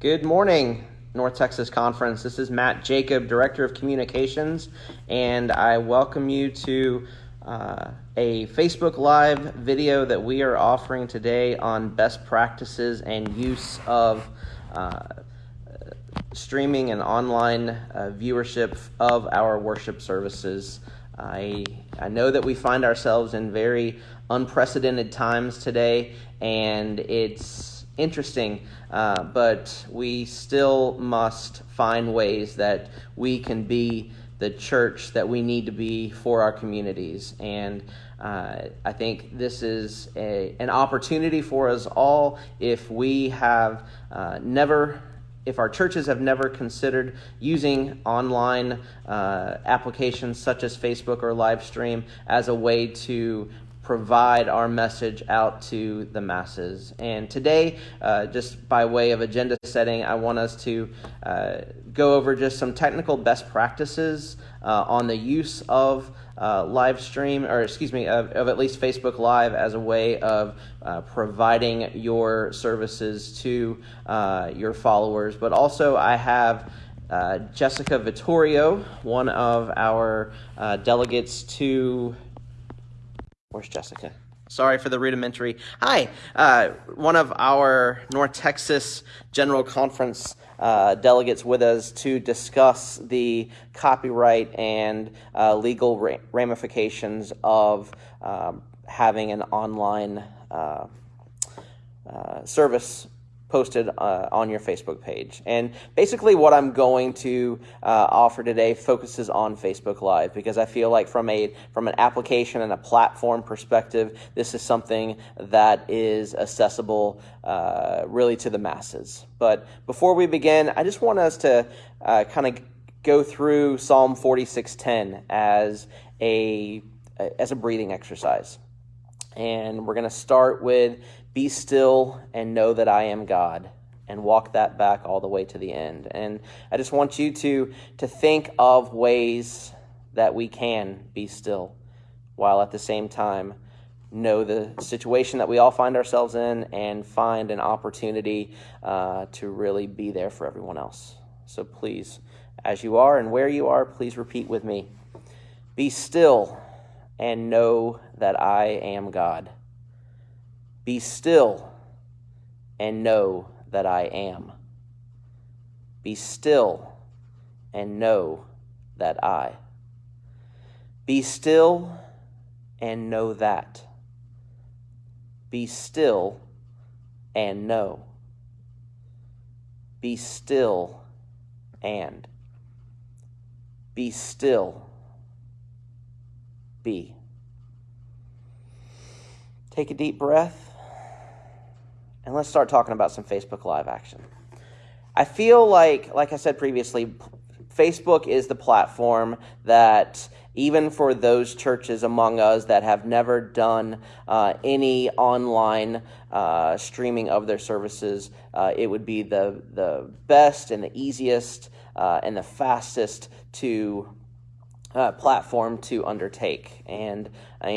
Good morning, North Texas Conference. This is Matt Jacob, Director of Communications, and I welcome you to uh, a Facebook Live video that we are offering today on best practices and use of uh, streaming and online uh, viewership of our worship services. I, I know that we find ourselves in very unprecedented times today, and it's interesting, uh, but we still must find ways that we can be the church that we need to be for our communities. And uh, I think this is a, an opportunity for us all if we have uh, never if our churches have never considered using online uh, applications such as Facebook or Livestream as a way to provide our message out to the masses. And today, uh, just by way of agenda setting, I want us to uh, go over just some technical best practices uh, on the use of uh, live stream, or excuse me, of, of, at least Facebook Live as a way of uh, providing your services to uh, your followers. But also, I have Jessica Vittorio, one of our delegates to. Where's Jessica? Sorry for the rudimentary. Hi, uh, one of our North Texas General Conference uh, delegates with us to discuss the copyright and uh, legal ra- ramifications of um, having an online uh, uh, service posted uh, on your Facebook page. And basically, what I'm going to uh, offer today focuses on Facebook Live because I feel like from a from an application and a platform perspective, this is something that is accessible uh, really to the masses. But before we begin, I just want us to uh, kind of go through Psalm 46:10 as a as a breathing exercise. And we're going to start with be still and know that I am God and walk that back all the way to the end. And I just want you to to think of ways that we can be still while at the same time know the situation that we all find ourselves in and find an opportunity uh, to really be there for everyone else. So please, as you are and where you are, please repeat with me. Be still and know that I am God. Be still and know that I am. Be still and know that I. Be still and know that. Be still and know. Be still and. Be still. Be. Take a deep breath and let's start talking about some Facebook Live action. I feel like, like I said previously, Facebook is the platform that even for those churches among us that have never done uh, any online uh, streaming of their services, uh, it would be the, the best and the easiest uh, and the fastest to uh, platform to undertake. And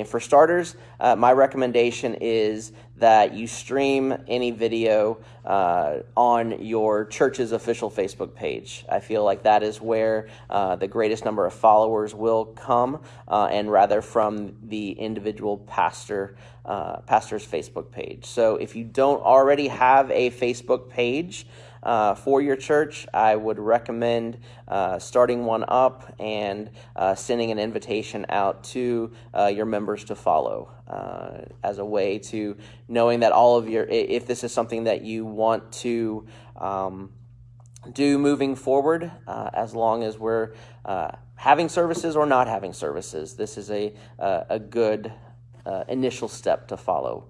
for starters, uh, my recommendation is that you stream any video uh, on your church's official Facebook page. I feel like that is where uh, the greatest number of followers will come, uh, and rather from the individual pastor uh, pastor's Facebook page. So if you don't already have a Facebook page, uh, for your church, I would recommend uh, starting one up and uh, sending an invitation out to uh, your members to follow uh, as a way to knowing that all of your, if this is something that you want to um, do moving forward, uh, as long as we're having services or not having services, this is a, a good initial step to follow.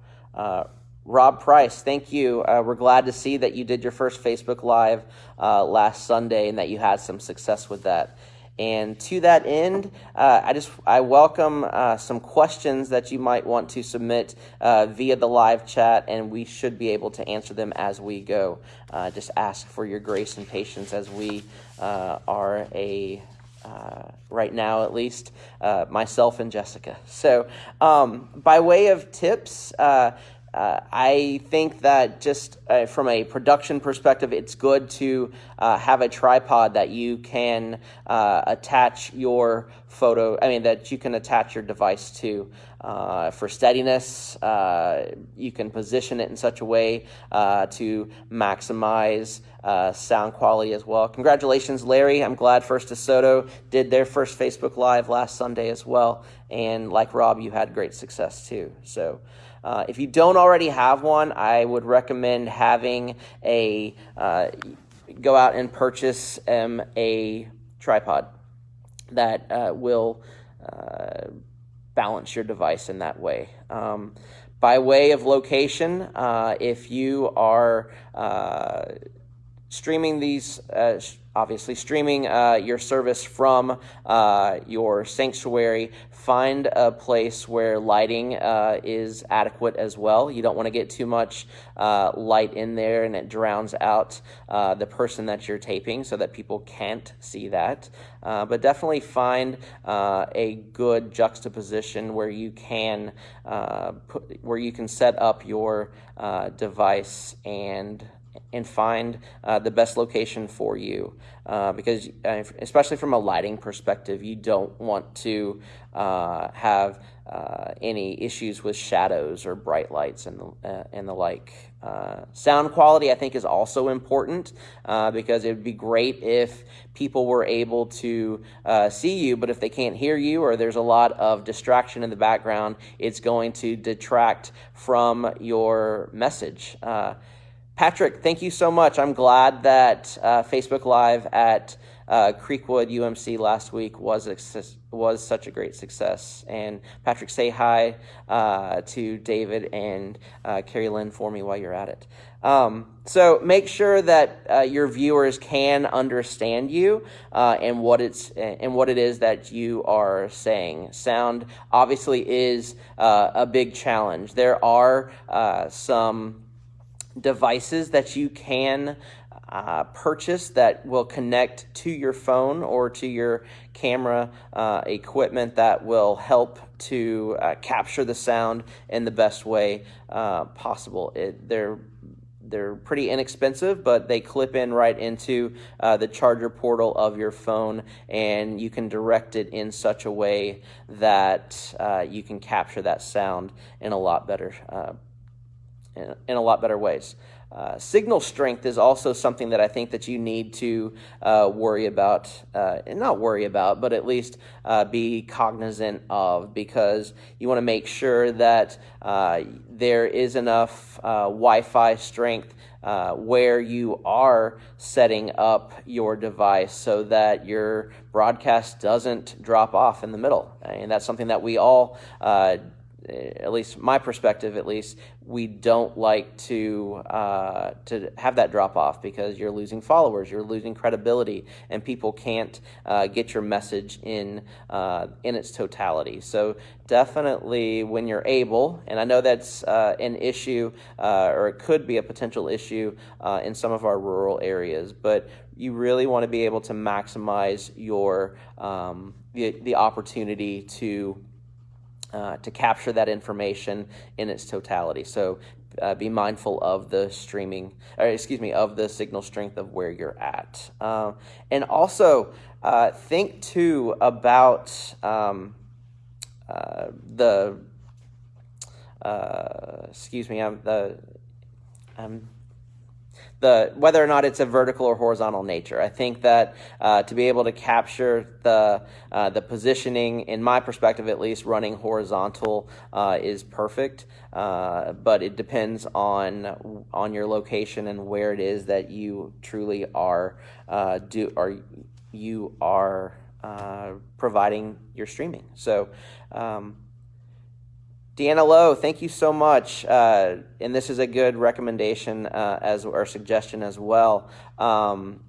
Rob Price, thank you. Uh, we're glad to see that you did your first Facebook Live uh, last Sunday and that you had some success with that. And to that end, uh, I just I welcome uh, some questions that you might want to submit uh, via the live chat, and we should be able to answer them as we go. Uh, just ask for your grace and patience as we are a uh, right now, at least, uh, myself and Jessica. So, um, by way of tips, uh, uh, I think that just uh, from a production perspective, it's good to uh, have a tripod that you can uh, attach your photo, I mean, that you can attach your device to. Uh, for steadiness, uh, you can position it in such a way to maximize sound quality as well. Congratulations, Larry. I'm glad First DeSoto did their first Facebook Live last Sunday as well. And like Rob, you had great success too. So, uh, if you don't already have one, I would recommend having a uh, go out and purchase um, a tripod that uh, will uh, balance your device in that way. Um, by way of location, uh, if you are uh, streaming these, obviously streaming your service from your sanctuary find a place where lighting uh, is adequate as well. You don't want to get too much uh, light in there and it drowns out uh, the person that you're taping so that people can't see that. Uh, but definitely find uh, a good juxtaposition where you can uh, put, where you can set up your device and and find uh, the best location for you. Uh, because, uh, especially from a lighting perspective, you don't want to uh, have uh, any issues with shadows or bright lights and the, uh, and the like. sound quality, I think, is also important because it would be great if people were able to see you, but if they can't hear you or there's a lot of distraction in the background, it's going to detract from your message. Patrick, thank you so much. I'm glad that uh, Facebook Live at uh, Creekwood UMC last week was was such a great success. And Patrick, say hi uh, to David and uh, Carrie Lynn for me while you're at it. Um, so make sure that uh, your viewers can understand you uh, and what it's and what it is that you are saying. Sound obviously is uh, a big challenge. There are uh, some devices that you can uh, purchase that will connect to your phone or to your camera uh, equipment that will help to uh, capture the sound in the best way uh, possible. It, they're they're pretty inexpensive, but they clip in right into uh, the charger portal of your phone, and you can direct it in such a way that uh, you can capture that sound in a lot better in, in a lot better ways. Uh, signal strength is also something that I think that you need to uh, worry about, uh, and not worry about, but at least uh, be cognizant of, because you want to make sure that uh, there is enough uh, Wi-Fi strength where you are setting up your device so that your broadcast doesn't drop off in the middle, and that's something that we all at least my perspective at least we don't like to uh, to have that drop off because you're losing followers you're losing credibility and people can't uh, get your message in uh, in its totality. So definitely when you're able and I know that's uh, an issue uh, or it could be a potential issue uh, in some of our rural areas but you really want to be able to maximize your um, the, the opportunity to uh, to capture that information in its totality. So uh, be mindful of the streaming, or excuse me, of the signal strength of where you're at. Uh, and also uh, think too about um, uh, the, excuse me, I'm the, I'm the whether or not it's a vertical or horizontal nature. I think that uh, to be able to capture the uh, the positioning, in my perspective at least, running horizontal uh, is perfect. Uh, but it depends on on your location and where it is that you truly are uh, do are you are uh, providing your streaming. So. Um, Deanna Lowe, thank you so much. Uh, and this is a good recommendation uh, as or suggestion as well. Um,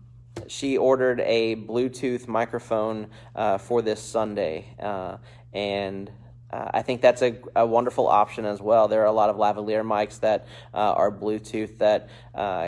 she ordered a Bluetooth microphone uh, for this Sunday, uh, and uh, I think that's a, a, wonderful option as well. There are a lot of lavalier mics that uh, are Bluetooth that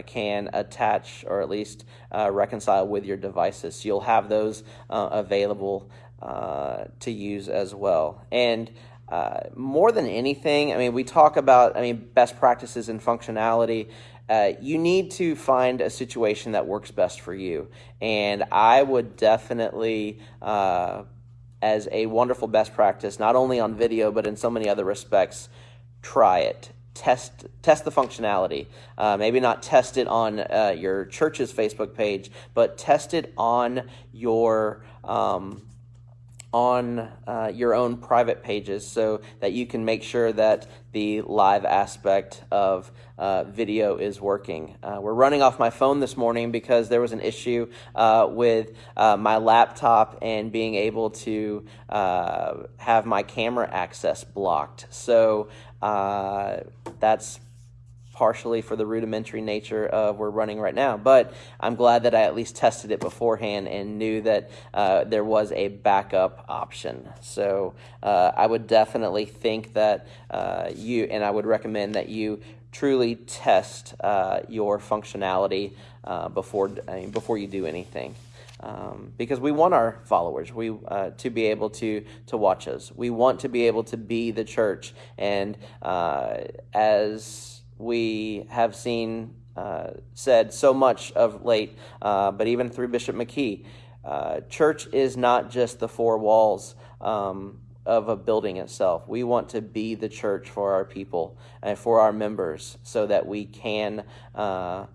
can attach or at least reconcile with your devices. So you'll have those available to use as well. And uh, more than anything, I mean, we talk about, I mean, best practices and functionality. Uh, you need to find a situation that works best for you. And I would definitely, uh, as a wonderful best practice, not only on video, but in so many other respects, try it. Test test the functionality. Uh, maybe not test it on uh, your church's Facebook page, but test it on your um, on uh, your own private pages so that you can make sure that the live aspect of uh, video is working. Uh, we're running off my phone this morning because there was an issue uh, with uh, my laptop and being able to uh, have my camera access blocked. So that's partially for the rudimentary nature of we're running right now. But I'm glad that I at least tested it beforehand and knew that uh, there was a backup option. So uh, I would definitely think that uh, you, and I would recommend that you truly test uh, your functionality uh, before, I mean, before you do anything. Um, because we want our followers we uh, to be able to to watch us. We want to be able to be the church, and uh, as we have seen uh, said so much of late, uh, but even through Bishop McKee. Uh, church is not just the four walls um, of a building itself. We want to be the church for our people and for our members so that we can uh, uh,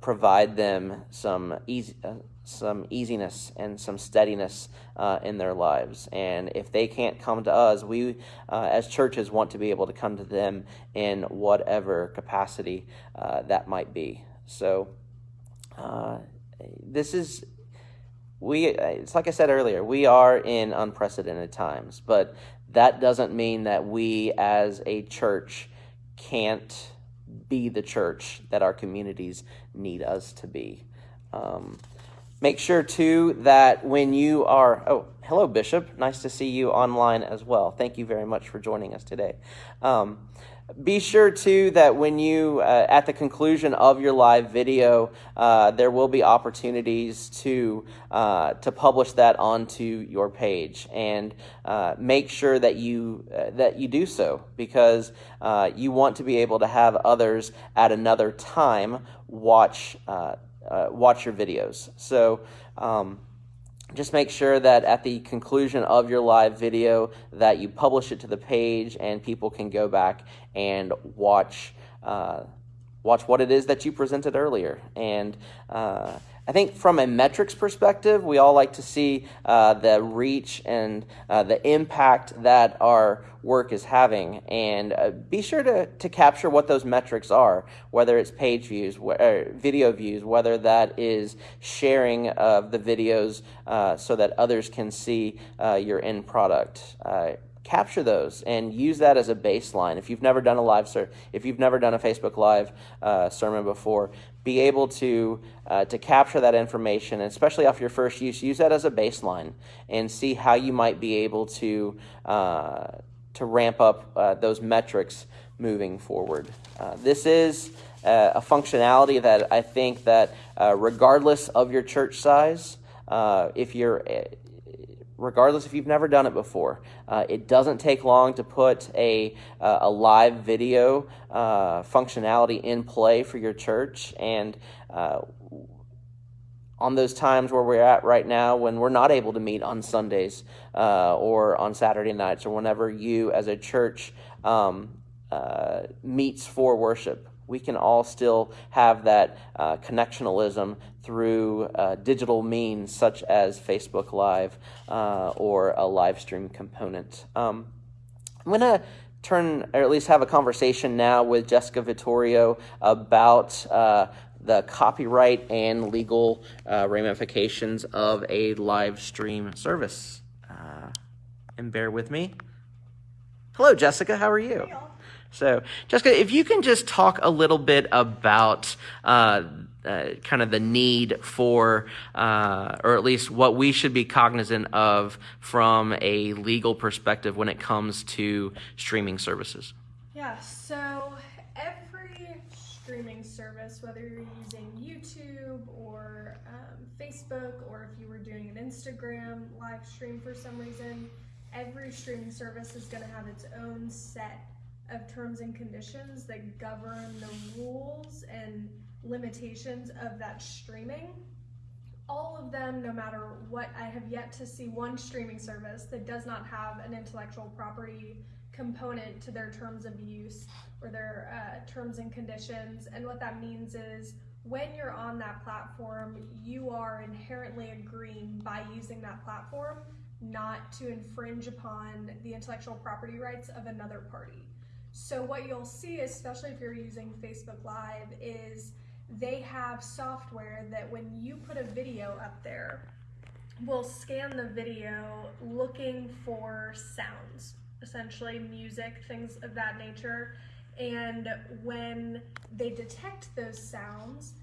provide them some easy, uh, some easiness and some steadiness uh, in their lives. And if they can't come to us, we uh, as churches want to be able to come to them in whatever capacity uh, that might be. So uh, this is. We, it's like I said earlier, we are in unprecedented times, but that doesn't mean that we as a church can't be the church that our communities need us to be. Um, Make sure, too, that when you are, oh, hello, Bishop. Nice to see you online as well. Thank you very much for joining us today. Um, be sure, too, that when you, uh, at the conclusion of your live video, uh, there will be opportunities to, uh, to publish that onto your page. And uh, make sure that you, uh, that you do so because uh, you want to be able to have others at another time watch uh, watch your videos. So um, just make sure that at the conclusion of your live video that you publish it to the page and people can go back and watch uh, watch what it is that you presented earlier and uh, I think from a metrics perspective, we all like to see uh, the reach and uh, the impact that our work is having. And uh, be sure to, to capture what those metrics are, whether it's page views, wh- video views, whether that is sharing of the videos uh, so that others can see uh, your end product uh, capture those and use that as a baseline. If you've never done a live ser- if you've never done a Facebook Live uh, sermon before, be able to uh, to capture that information, and especially off your first use, use that as a baseline and see how you might be able to uh, to ramp up uh, those metrics moving forward. Uh, this is uh, a functionality that I think that regardless of your church size, if you're regardless if you've never done it before. Uh, it doesn't take long to put a, uh, a live video uh, functionality in play for your church. And uh, on those times where we're at right now, when we're not able to meet on Sundays uh, or on Saturday nights, or whenever you as a church um, uh, meets for worship, we can all still have that uh, connectionalism through uh, digital means such as Facebook Live uh, or a live stream component. Um, I'm going to turn, or at least have a conversation now with Jessica Vittorio about uh, the copyright and legal uh, ramifications of a live stream service. Uh, and bear with me. Hello, Jessica. How are you? So, Jessica, if you can just talk a little bit about uh, uh, kind of the need for, uh, or at least what we should be cognizant of from a legal perspective when it comes to streaming services. Yeah, so every streaming service, whether you're using YouTube or um, Facebook, or if you were doing an Instagram live stream for some reason, every streaming service is going to have its own set of terms and conditions that govern the rules and limitations of that streaming. All of them, no matter what, I have yet to see one streaming service that does not have an intellectual property component to their terms of use or their uh, terms and conditions. And what that means is when you're on that platform, you are inherently agreeing by using that platform not to infringe upon the intellectual property rights of another party. So what you'll see, especially if you're using Facebook Live, is they have software that when you put a video up there, will scan the video looking for sounds, essentially music, things of that nature. And when they detect those sounds,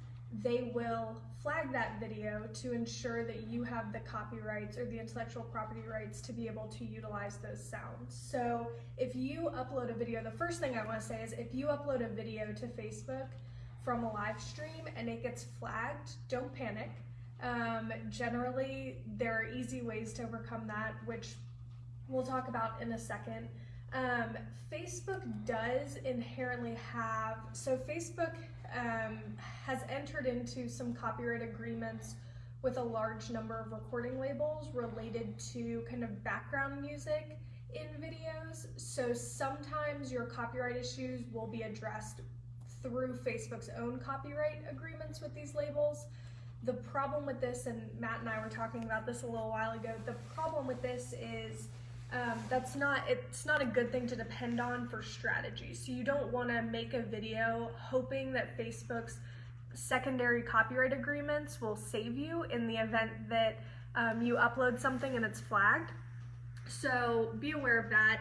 they will flag that video to ensure that you have the copyrights or the intellectual property rights to be able to utilize those sounds. So if you upload a video, the first thing I want to say is if you upload a video to Facebook from a live stream and it gets flagged, don't panic. Um, generally, there are easy ways to overcome that, which we'll talk about in a second. Um, Facebook does inherently have, so Facebook um, has entered into some copyright agreements with a large number of recording labels related to kind of background music in videos. So sometimes your copyright issues will be addressed through Facebook's own copyright agreements with these labels. The problem with this, and Matt and I were talking about this a little while ago, the problem with this is um, that's not it's not a good thing to depend on for strategy. So you don't want to make a video hoping that Facebook's secondary copyright agreements will save you in the event that um, you upload something and it's flagged. So be aware of that.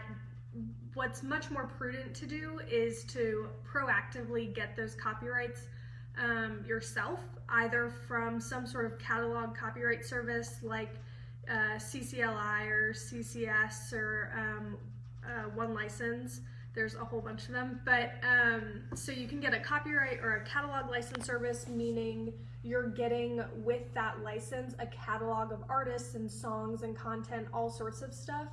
What's much more prudent to do is to proactively get those copyrights um, yourself, either from some sort of catalog copyright service like uh, CCLI or CCS or um, uh, One License. There's a whole bunch of them. But um, so you can get a copyright or a catalog license service, meaning you're getting with that license a catalog of artists and songs and content, all sorts of stuff.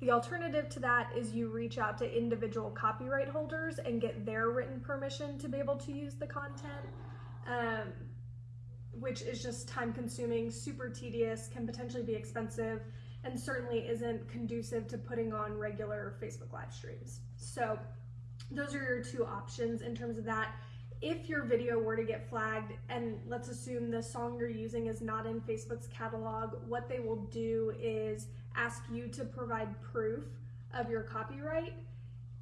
The alternative to that is you reach out to individual copyright holders and get their written permission to be able to use the content. Um, which is just time consuming, super tedious, can potentially be expensive, and certainly isn't conducive to putting on regular Facebook live streams. So those are your two options in terms of that. If your video were to get flagged, and let's assume the song you're using is not in Facebook's catalog, what they will do is ask you to provide proof of your copyright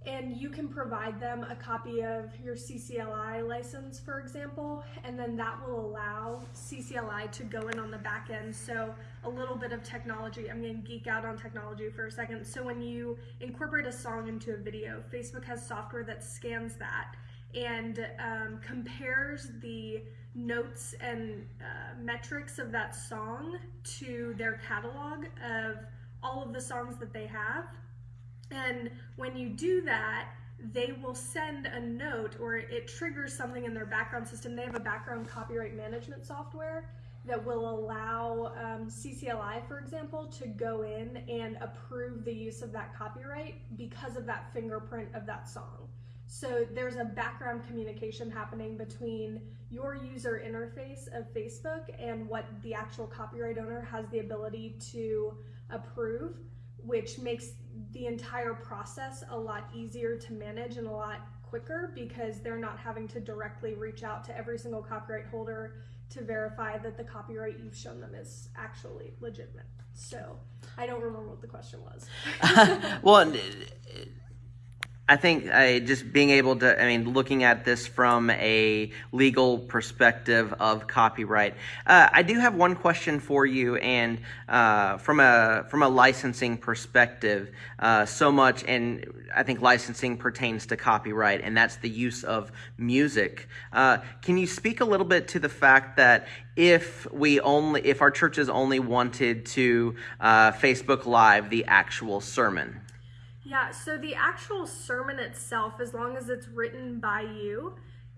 and you can provide them a copy of your CCLI license, for example, and then that will allow CCLI to go in on the back end. So a little bit of technology, I'm gonna geek out on technology for a second. So when you incorporate a song into a video, Facebook has software that scans that and um, compares the notes and uh, metrics of that song to their catalog of all of the songs that they have and when you do that, they will send a note or it triggers something in their background system. They have a background copyright management software that will allow um, CCLI, for example, to go in and approve the use of that copyright because of that fingerprint of that song. So there's a background communication happening between your user interface of Facebook and what the actual copyright owner has the ability to approve which makes the entire process a lot easier to manage and a lot quicker because they're not having to directly reach out to every single copyright holder to verify that the copyright you've shown them is actually legitimate. So I don't remember what the question was. well, I think just being able to, I mean, looking at this from a legal perspective of copyright, uh, I do have one question for you, and uh, from a from a licensing perspective, uh, so much, and I think licensing pertains to copyright, and that's the use of music. Uh, can you speak a little bit to the fact that if we only, if our churches only wanted to uh, Facebook Live the actual sermon? Yeah, so the actual sermon itself, as long as it's written by you,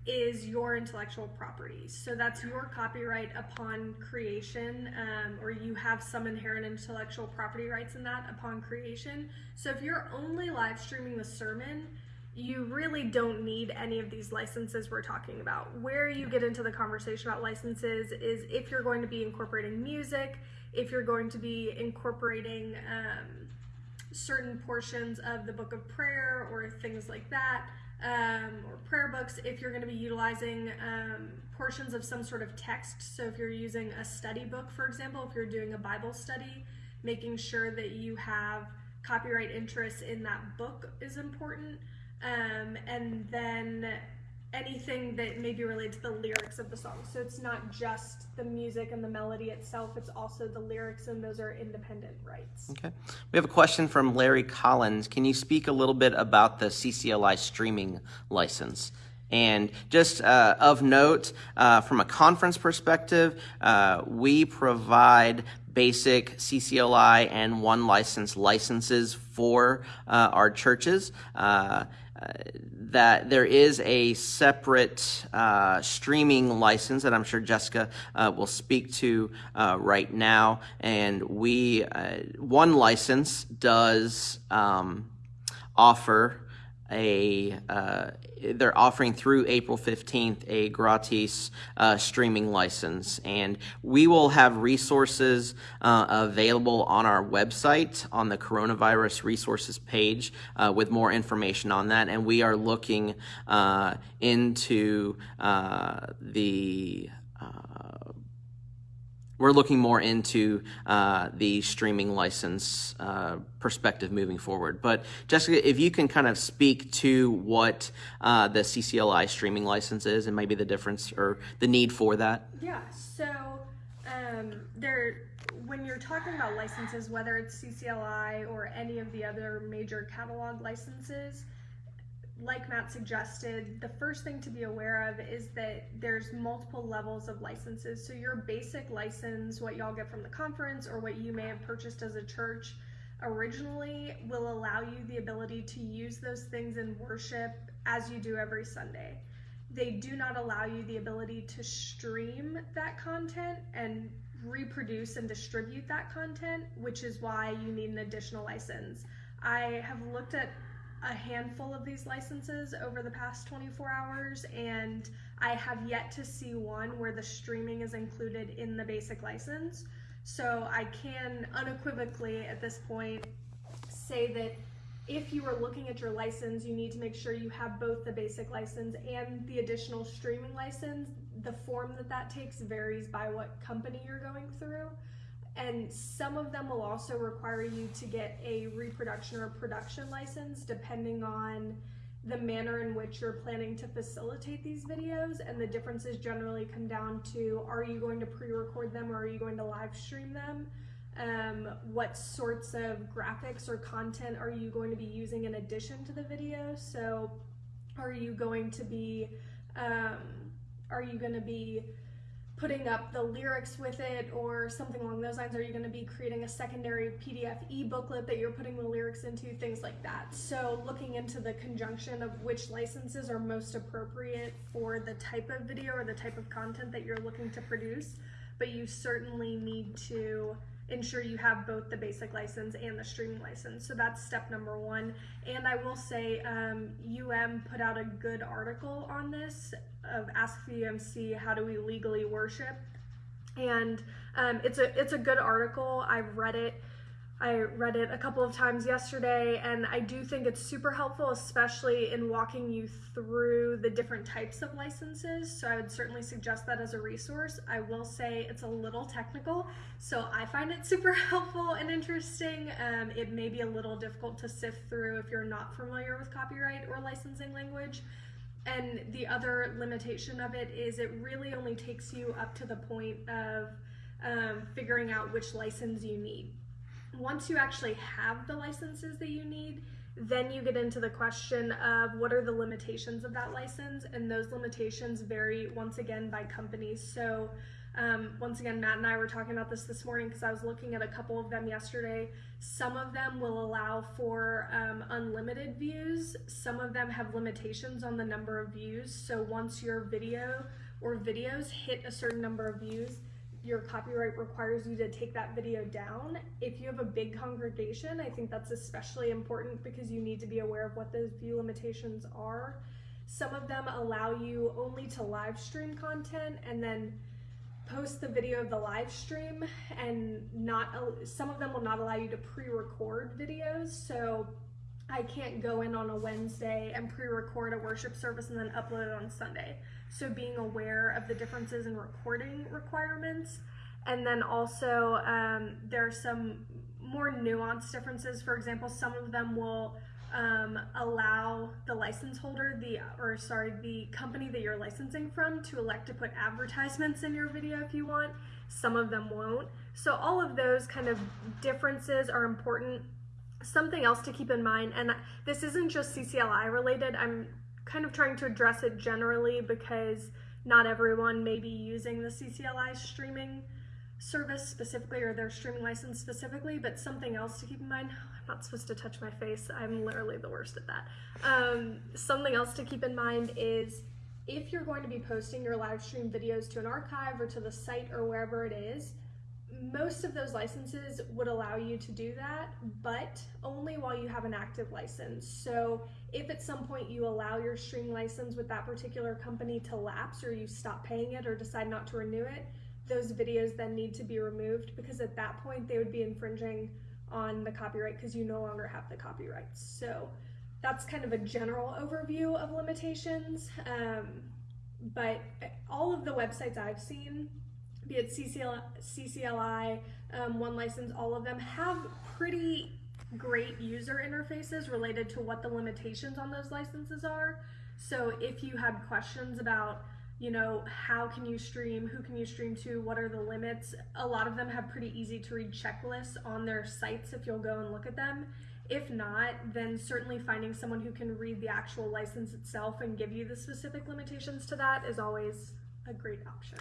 is your intellectual property. So that's your copyright upon creation, um, or you have some inherent intellectual property rights in that upon creation. So if you're only live streaming the sermon, you really don't need any of these licenses we're talking about. Where you get into the conversation about licenses is if you're going to be incorporating music, if you're going to be incorporating um, certain portions of the book of prayer or things like that um, or prayer books if you're going to be utilizing um, portions of some sort of text. So, if you're using a study book, for example, if you're doing a Bible study, making sure that you have copyright interests in that book is important. Um, and then anything that may be related to the lyrics of the song. So it's not just the music and the melody itself, it's also the lyrics, and those are independent rights. Okay. We have a question from Larry Collins. Can you speak a little bit about the CCLI streaming license? And just uh, of note, uh, from a conference perspective, uh, we provide basic CCLI and one license licenses for uh, our churches. Uh, that there is a separate uh, streaming license that I'm sure Jessica uh, will speak to uh, right now. And we, uh, one license does um, offer a uh, they're offering through April 15th a gratis uh, streaming license. And we will have resources uh, available on our website on the coronavirus resources page uh, with more information on that. And we are looking uh, into uh, the we're looking more into uh, the streaming license uh, perspective moving forward. But Jessica, if you can kind of speak to what uh, the CCLI streaming license is and maybe the difference or the need for that. Yeah. So um, there, when you're talking about licenses, whether it's CCLI or any of the other major catalog licenses like Matt suggested, the first thing to be aware of is that there's multiple levels of licenses. So your basic license, what y'all get from the conference or what you may have purchased as a church originally will allow you the ability to use those things in worship as you do every Sunday. They do not allow you the ability to stream that content and reproduce and distribute that content, which is why you need an additional license. I have looked at a handful of these licenses over the past 24 hours, and I have yet to see one where the streaming is included in the basic license. So I can unequivocally at this point say that if you are looking at your license, you need to make sure you have both the basic license and the additional streaming license. The form that that takes varies by what company you're going through and some of them will also require you to get a reproduction or production license depending on the manner in which you're planning to facilitate these videos. And the differences generally come down to are you going to pre-record them or are you going to live stream them? Um, what sorts of graphics or content are you going to be using in addition to the video? So are you going to be um, are you going to be putting up the lyrics with it or something along those lines? Are you going to be creating a secondary PDF e-booklet that you're putting the lyrics into? Things like that. So looking into the conjunction of which licenses are most appropriate for the type of video or the type of content that you're looking to produce, but you certainly need to ensure you have both the basic license and the streaming license. So that's step number one. And I will say um, UM put out a good article on this of Ask the UMC, how do we legally worship? And um, it's a it's a good article. I've read it. I read it a couple of times yesterday, and I do think it's super helpful, especially in walking you through the different types of licenses. So I would certainly suggest that as a resource. I will say it's a little technical, so I find it super helpful and interesting. Um, it may be a little difficult to sift through if you're not familiar with copyright or licensing language. And the other limitation of it is it really only takes you up to the point of um, figuring out which license you need once you actually have the licenses that you need, then you get into the question of what are the limitations of that license, and those limitations vary once again by companies. So, Um, once again, Matt and I were talking about this this morning because I was looking at a couple of them yesterday. Some of them will allow for um, unlimited views. Some of them have limitations on the number of views. So once your video or videos hit a certain number of views, your copyright requires you to take that video down. If you have a big congregation, I think that's especially important because you need to be aware of what those view limitations are. Some of them allow you only to live stream content and then post the video of the live stream and not some of them will not allow you to pre-record videos so I can't go in on a Wednesday and pre-record a worship service and then upload it on Sunday. So being aware of the differences in recording requirements. And then also um, there are some more nuanced differences. For example, some of them will um, allow the license holder, the or sorry, the company that you're licensing from to elect to put advertisements in your video if you want. Some of them won't. So all of those kind of differences are important. Something else to keep in mind, and this isn't just CCLI related, I'm kind of trying to address it generally because not everyone may be using the CCLI streaming service specifically or their streaming license specifically, but something else to keep in mind, I'm not supposed to touch my face, I'm literally the worst at that. Um, something else to keep in mind is if you're going to be posting your live stream videos to an archive or to the site or wherever it is, most of those licenses would allow you to do that, but only while you have an active license. So if at some point you allow your stream license with that particular company to lapse or you stop paying it or decide not to renew it, those videos then need to be removed because at that point they would be infringing on the copyright because you no longer have the copyrights. So that's kind of a general overview of limitations. Um, but all of the websites I've seen, be it CCL, CCLI, um, One License, all of them have pretty great user interfaces related to what the limitations on those licenses are. So if you had questions about you know, how can you stream, who can you stream to, what are the limits. A lot of them have pretty easy to read checklists on their sites if you'll go and look at them. If not, then certainly finding someone who can read the actual license itself and give you the specific limitations to that is always a great option.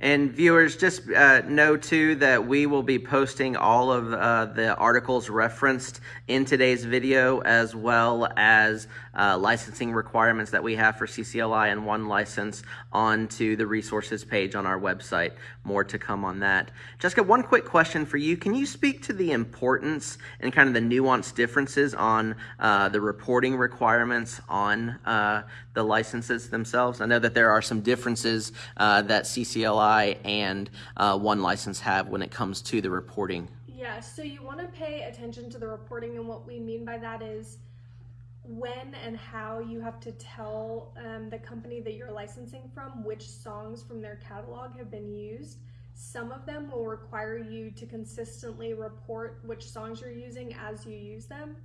And viewers, just uh, know too that we will be posting all of uh, the articles referenced in today's video, as well as uh, licensing requirements that we have for CCLI and one license onto the resources page on our website. More to come on that. Jessica, one quick question for you. Can you speak to the importance and kind of the nuanced differences on uh, the reporting requirements on uh, the licenses themselves? I know that there are some differences uh, that CCLI and one license have when it comes to the reporting. Yeah, so you want to pay attention to the reporting, and what we mean by that is when and how you have to tell um, the company that you're licensing from which songs from their catalog have been used. Some of them will require you to consistently report which songs you're using as you use them.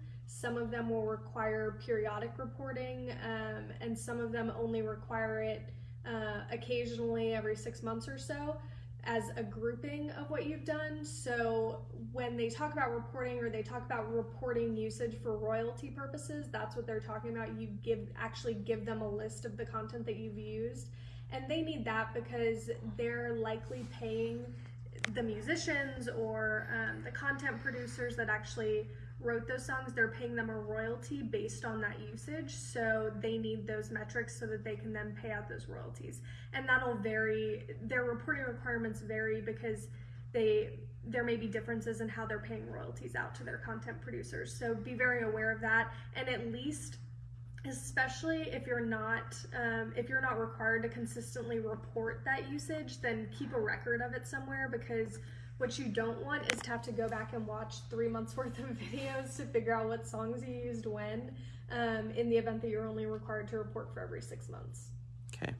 Some of them will require periodic reporting, um, and some of them only require it uh, occasionally every six months or so as a grouping of what you've done. So when they talk about reporting or they talk about reporting usage for royalty purposes, that's what they're talking about. You give actually give them a list of the content that you've used. And they need that because they're likely paying the musicians or um, the content producers that actually wrote those songs, they're paying them a royalty based on that usage. So they need those metrics so that they can then pay out those royalties. And that'll vary, their reporting requirements vary because they there may be differences in how they're paying royalties out to their content producers. So be very aware of that and at least especially if you're not um, if you're not required to consistently report that usage then keep a record of it somewhere because what you don't want is to have to go back and watch three months worth of videos to figure out what songs you used when um, in the event that you're only required to report for every six months. Okay.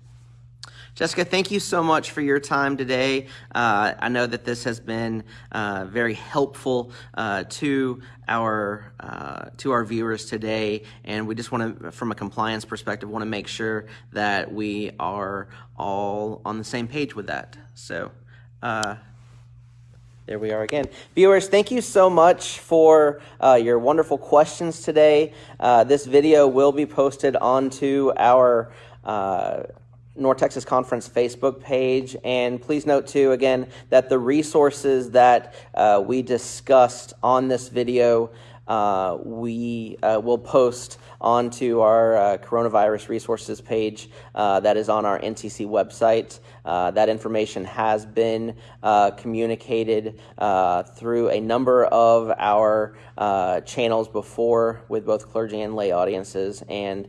Jessica, thank you so much for your time today. Uh, I know that this has been uh, very helpful uh, to our uh, to our viewers today, and we just want to, from a compliance perspective, want to make sure that we are all on the same page with that. So. There we are again. Viewers, thank you so much for uh, your wonderful questions today. Uh, this video will be posted onto our uh, North Texas Conference Facebook page. And please note, too, again, that the resources that uh, we discussed on this video, uh, we uh, will post onto our uh, coronavirus resources page uh, that is on our NTC website. Uh, that information has been uh, communicated uh, through a number of our channels before with both clergy and lay audiences, and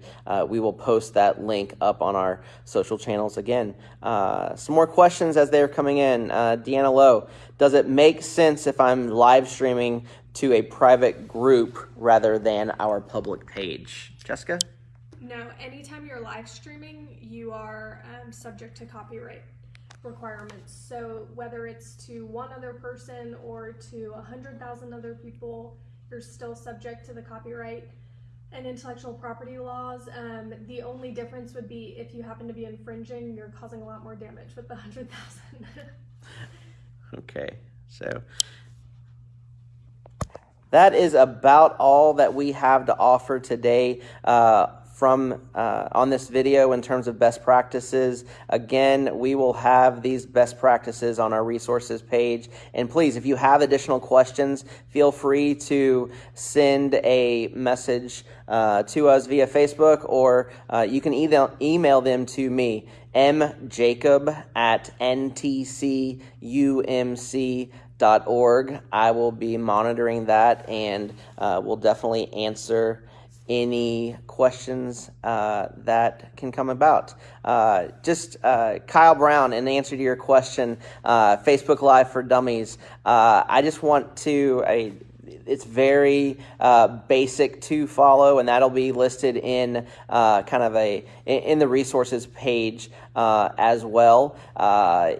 we will post that link up on our social channels again. some more questions as they're coming in. Deanna Lowe, does it make sense if I'm live streaming to a private group rather than our public page. Jessica? No, anytime you're live streaming, you are um, subject to copyright requirements. So whether it's to one other person or to a hundred thousand other people, you're still subject to the copyright and intellectual property laws. Um, the only difference would be if you happen to be infringing, you're causing a lot more damage with the hundred thousand. okay, so that is about all that we have to offer today. Uh, from uh, on this video in terms of best practices. Again, we will have these best practices on our resources page. And please, if you have additional questions, feel free to send a message uh, to us via Facebook or uh, you can email, email them to me, mjacob at ntcumc.com org. I will be monitoring that and uh, will definitely answer any questions uh, that can come about. Uh, just uh, Kyle Brown, in answer to your question, uh, Facebook Live for Dummies. Uh, I just want to. I, it's very uh, basic to follow, and that'll be listed in kind of a in the resources page as well.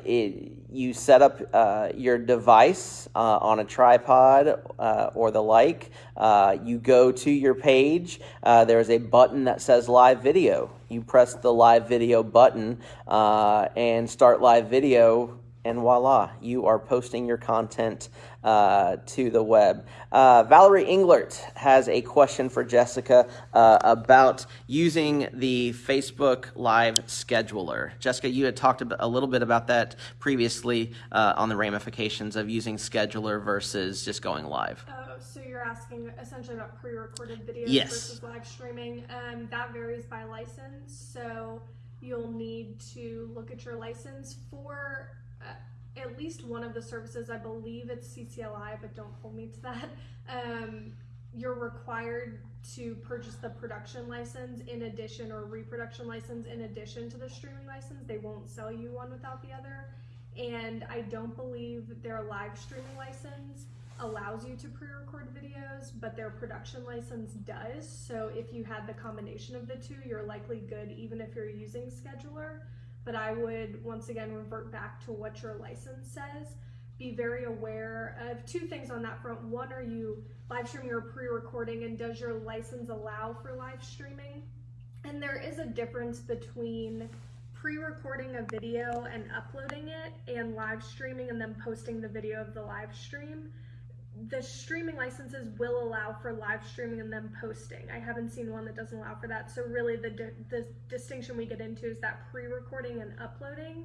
It, you set up uh, your device uh, on a tripod uh, or the like. Uh, you go to your page. Uh, there's a button that says live video. You press the live video button uh, and start live video and voila, you are posting your content uh, to the web. Uh, Valerie Englert has a question for Jessica uh, about using the Facebook Live scheduler. Jessica, you had talked a little bit about that previously uh, on the ramifications of using scheduler versus just going live. Oh, so you're asking essentially about pre-recorded videos yes. versus live streaming. Um, that varies by license, so you'll need to look at your license for at least one of the services, I believe it's CCLI, but don't hold me to that. Um, you're required to purchase the production license in addition or reproduction license in addition to the streaming license. They won't sell you one without the other. And I don't believe their live streaming license allows you to pre-record videos, but their production license does. So if you had the combination of the two, you're likely good even if you're using Scheduler but I would once again revert back to what your license says. Be very aware of two things on that front. One, are you live streaming or pre-recording and does your license allow for live streaming? And there is a difference between pre-recording a video and uploading it and live streaming and then posting the video of the live stream the streaming licenses will allow for live streaming and then posting. I haven't seen one that doesn't allow for that. So really the, di the distinction we get into is that pre-recording and uploading.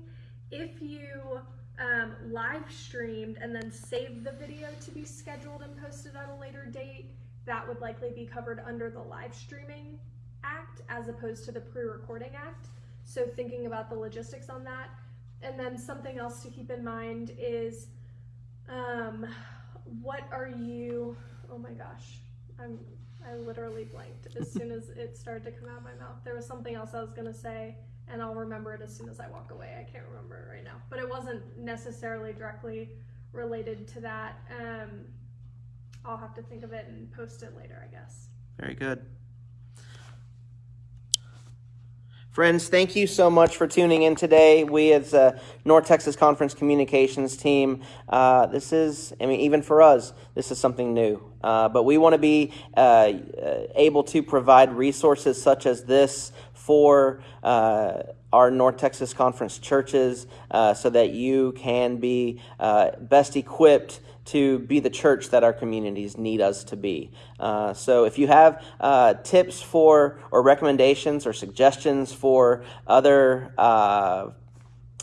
If you um, live streamed and then saved the video to be scheduled and posted on a later date, that would likely be covered under the live streaming act as opposed to the pre-recording act. So thinking about the logistics on that. And then something else to keep in mind is um, what are you, oh my gosh, I'm, I literally blanked as soon as it started to come out of my mouth. There was something else I was gonna say and I'll remember it as soon as I walk away. I can't remember it right now, but it wasn't necessarily directly related to that. Um, I'll have to think of it and post it later, I guess. Very good. Friends, thank you so much for tuning in today. We, as a North Texas Conference Communications team, uh, this is, I mean, even for us, this is something new. Uh, but we want to be uh, uh able to provide resources such as this for uh, our North Texas Conference churches uh, so that you can be uh, best equipped to be the church that our communities need us to be. Uh, so, if you have uh, tips for, or recommendations, or suggestions for other uh,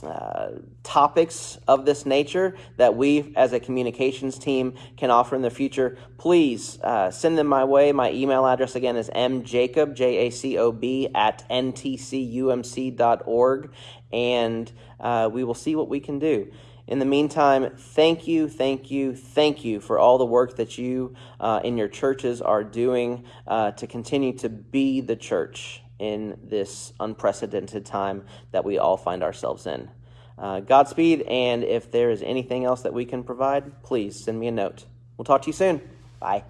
uh, topics of this nature that we as a communications team can offer in the future, please uh, send them my way. My email address again is mjacob, J A C O B, at ntcumc.org, and uh, we will see what we can do. In the meantime, thank you, thank you, thank you for all the work that you uh, in your churches are doing uh, to continue to be the church in this unprecedented time that we all find ourselves in. Uh, Godspeed, and if there is anything else that we can provide, please send me a note. We'll talk to you soon. Bye.